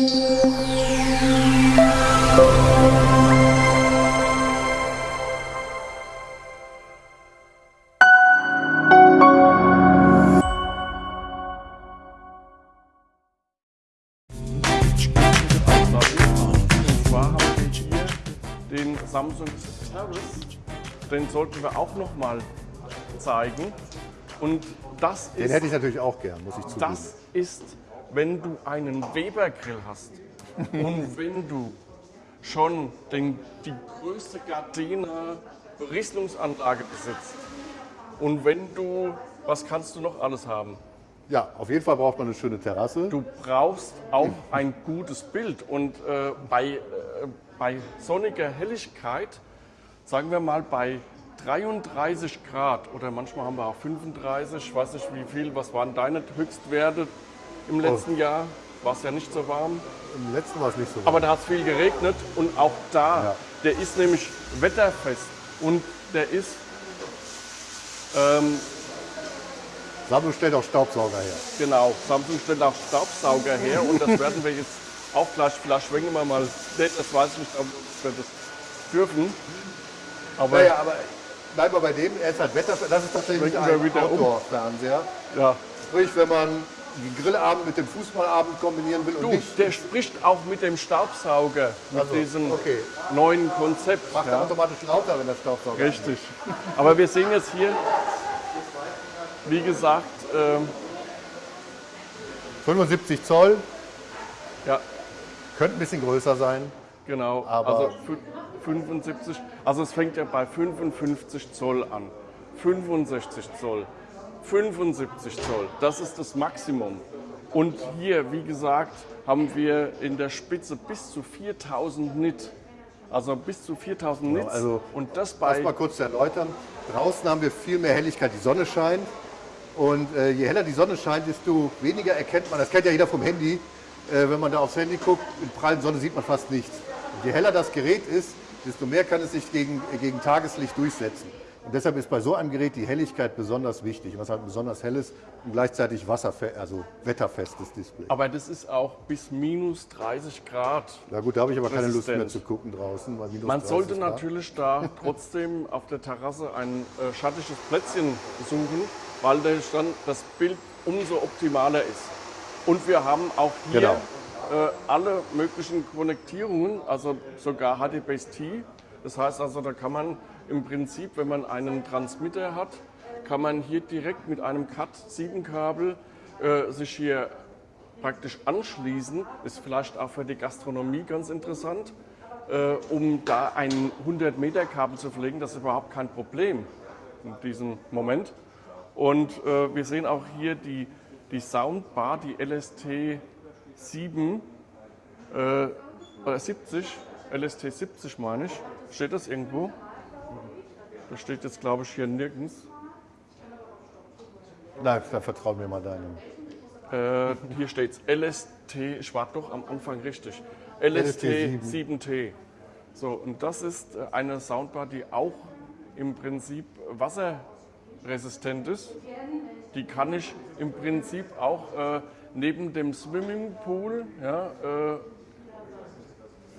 den Samsung Terrace, den sollten wir auch noch mal zeigen. Und das ist, den hätte ich natürlich auch gern, muss ich zugeben. Das ist wenn du einen Weber-Grill hast und wenn du schon den, die größte Gardena Berieselungsanlage besitzt und wenn du, was kannst du noch alles haben? Ja, auf jeden Fall braucht man eine schöne Terrasse. Du brauchst auch ein gutes Bild und äh, bei, äh, bei sonniger Helligkeit, sagen wir mal bei 33 Grad oder manchmal haben wir auch 35, ich weiß nicht wie viel, was waren deine Höchstwerte im letzten Jahr? War es ja nicht so warm, Im letzten war es nicht so. aber da hat es viel geregnet und auch da, Ja. der ist nämlich wetterfest und der ist ähm, Samsung stellt auch Staubsauger her. Genau, Samsung stellt auch Staubsauger her und das werden wir jetzt auch gleich, vielleicht schwenken wir mal, das weiß ich nicht, ob wir das dürfen. Aber Naja, aber bleiben wir bei dem. Er ist halt Wetter. Das ist tatsächlich ein wieder um. Outdoor-Fernseher. ja. Sprich, wenn man den Grillabend mit dem Fußballabend kombinieren will und Du, der spricht auch mit dem Staubsauger, mit Also, diesem okay. neuen Konzept. macht er Ja. automatisch lauter, wenn der Staubsauger Richtig. Aber wir sehen jetzt hier, wie gesagt, ähm, 75 Zoll, ja, könnte ein bisschen größer sein. Genau, Aber- also fü- 75, also es fängt ja bei 55 Zoll an. 65 Zoll, 75 Zoll, das ist das Maximum. Und hier, wie gesagt, haben wir in der Spitze bis zu 4000 Nit. Also bis zu 4000 Nits. also und das bei mal kurz zu erläutern. Draußen haben wir viel mehr Helligkeit, die Sonne scheint. Und äh, je heller die Sonne scheint, desto weniger erkennt man, das kennt ja jeder vom Handy, äh, wenn man da aufs Handy guckt, in prallen Sonne sieht man fast nichts. Und je heller das Gerät ist, desto mehr kann es sich gegen, äh, gegen Tageslicht durchsetzen. Und deshalb ist bei so einem Gerät die Helligkeit besonders wichtig, was halt besonders hell ist und gleichzeitig wasserfe also wetterfestes Display. Aber das ist auch bis minus 30 Grad. Na gut, da habe ich aber keine Lust mehr Resistent. zu gucken draußen. Man 30 sollte Grad. natürlich da trotzdem auf der Terrasse ein äh, schattiges Plätzchen suchen, weil das dann das Bild umso optimaler ist. Und wir haben auch hier Genau. äh, alle möglichen Konnektierungen, also sogar HDBaseT. Das heißt also, da kann man im Prinzip, wenn man einen Transmitter hat, kann man hier direkt mit einem Cat-7-Kabel äh, sich hier praktisch anschließen. Ist vielleicht auch für die Gastronomie ganz interessant, äh, um da ein 100-Meter-Kabel zu verlegen. Das ist überhaupt kein Problem in diesem Moment. Und äh, wir sehen auch hier die, die Soundbar, die LST 7, äh, oder 70, LST 70 meine ich. Steht das irgendwo? Das steht jetzt, glaube ich, hier nirgends. Nein, da vertrauen wir mal deinem. Äh, hier steht es LST, ich war doch am Anfang richtig. LST, LST 7T. So, und das ist äh, eine Soundbar, die auch im Prinzip wasserresistent ist. Die kann ich im Prinzip auch äh, neben dem Swimmingpool ja,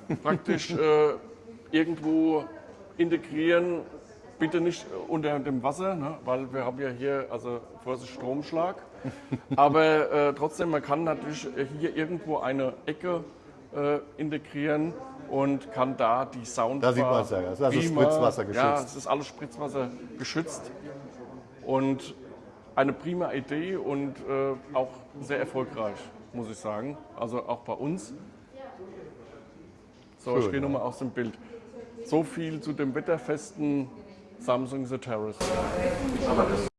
äh, praktisch äh, irgendwo integrieren. Bitte nicht unter dem Wasser, ne, weil wir haben ja hier also Vorsicht Stromschlag. Aber äh, trotzdem, man kann natürlich hier irgendwo eine Ecke äh, integrieren und kann da die Soundbar... Da sieht man's ja, das ist also Beamer- Spritzwasser Ja, geschützt. es ist alles Spritzwasser geschützt. Und eine prima Idee und äh, auch sehr erfolgreich, muss ich sagen. Also auch bei uns. So, ich Schön, gehe ja. nochmal aus dem Bild. So viel zu dem wetterfesten Samsung The Terrace. Aber das